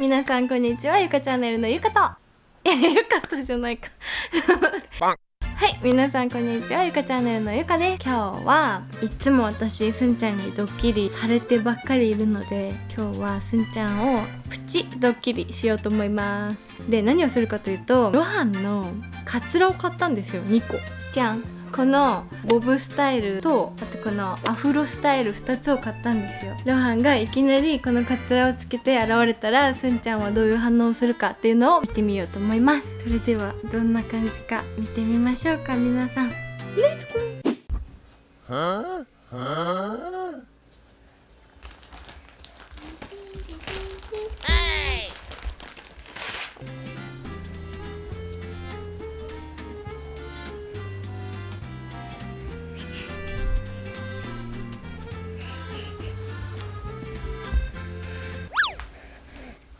皆さんこんにちは。ゆかチャンネルのゆかと。いやゆかとじゃないか。はい皆さんこんにちは。ゆかチャンネルのゆかです。今日はいつも私すんちゃんにドッキリされてばっかりいるので今日はすんちゃんをプチドッキリしようと思います。で何をするかというとロハンのカツラを買ったんですよ。2個。じゃんこのボブスタイルとあとこのアフロスタイル2つを買ったんですよ。ロハンがいきなりこのカツラをつけて現れたらすんちゃんはどういう反応をするかっていうのを見てみようと思います。それではどんな感じか見てみましょうか皆さん。レッツゴー。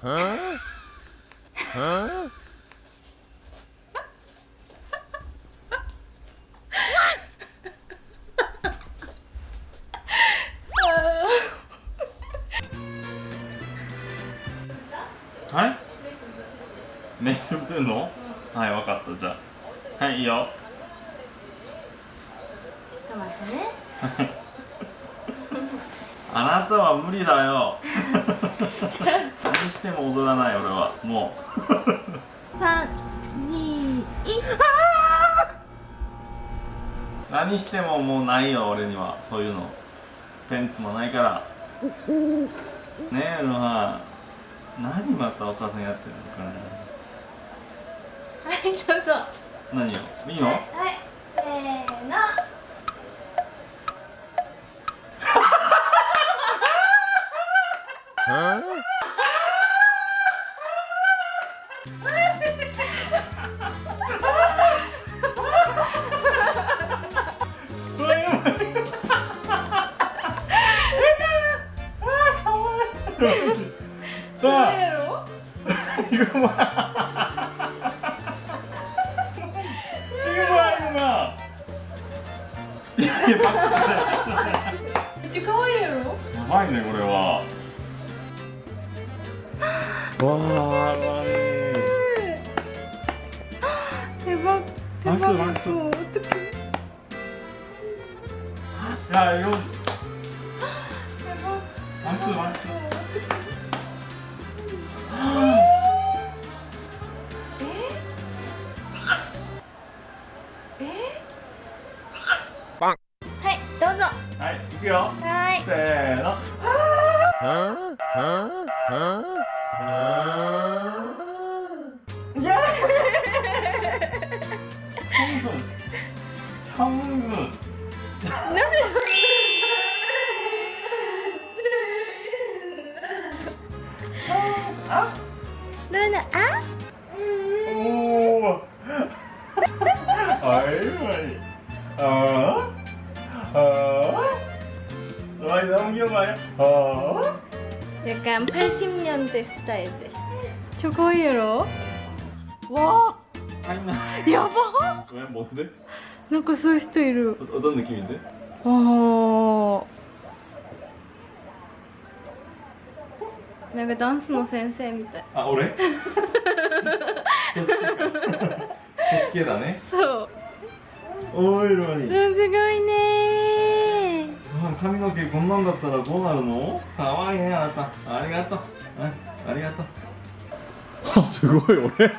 Huh? Huh? はい？目つぶってんの、はい分かったじゃあはいいいよちょっと待ってね あなたは無理だよ。何しても踊らない俺は。もう。321何してももうないよ俺には。そういうの。ペンツもないから。ねえロハン。何またお母さんやってるのかはいどうぞ。な何よいいの、はい。せーの Huh? これやばいあやろうまいうまいうまいやいやパスだめっちゃ可愛いやろやばいねこれはわあば手マスマスそう。いやよマスマスはいどうぞ。はい行くよ。はい。せーの。Huh? Huh? Huh? ルナあおおはいはいああああはい何秒前ああ 약간 80년대 스타일 です超可愛いやろわ入んないあやばえ뭔데 なんかそういう人いる 어, 어떤 느낌인데? あ なんかダンスの先生みたい。아俺? 저っち系だね。そう。おいロニうんすごいね。髪の毛こんなんだったらどうなるの？かわいいねあなた。ありがとう。ありがとう。あすごい俺。すごいよ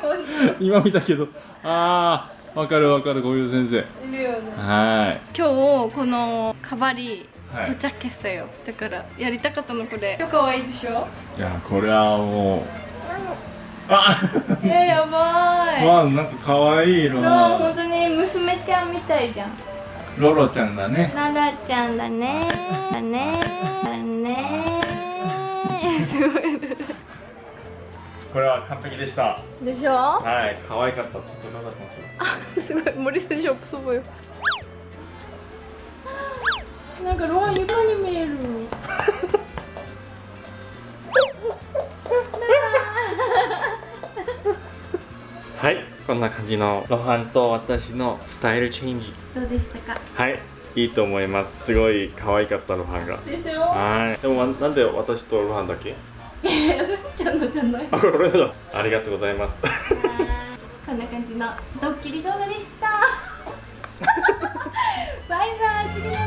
本今見たけど。ああわかるわかるこういう先生。いるよね。は今日このカバリはい、到着したよ。だからやりたかったのこれ。超可愛いでしょ？いやこれはもう。あ えー、やばい。わなんか可愛い色な本当に娘ちゃんみたいじゃん。ロロちゃんだね。ロロちゃんだね。だね。だね。すごい。これは完璧でした。でしょ？はい可愛かった。とても良かっすごい。森先生おっぽそばよ。なんかロア床に見える。はいこんな感じのロハンと私のスタイルチェンジ。どうでしたか？はいいいと思います。すごい可愛かったロハンが。でしょ？はい。でもなんで私とロハンだけ？いやいやすんちゃんのじゃ ないあこれだありがとうございます。こんな感じのドッキリ動画でした。バイバイ次の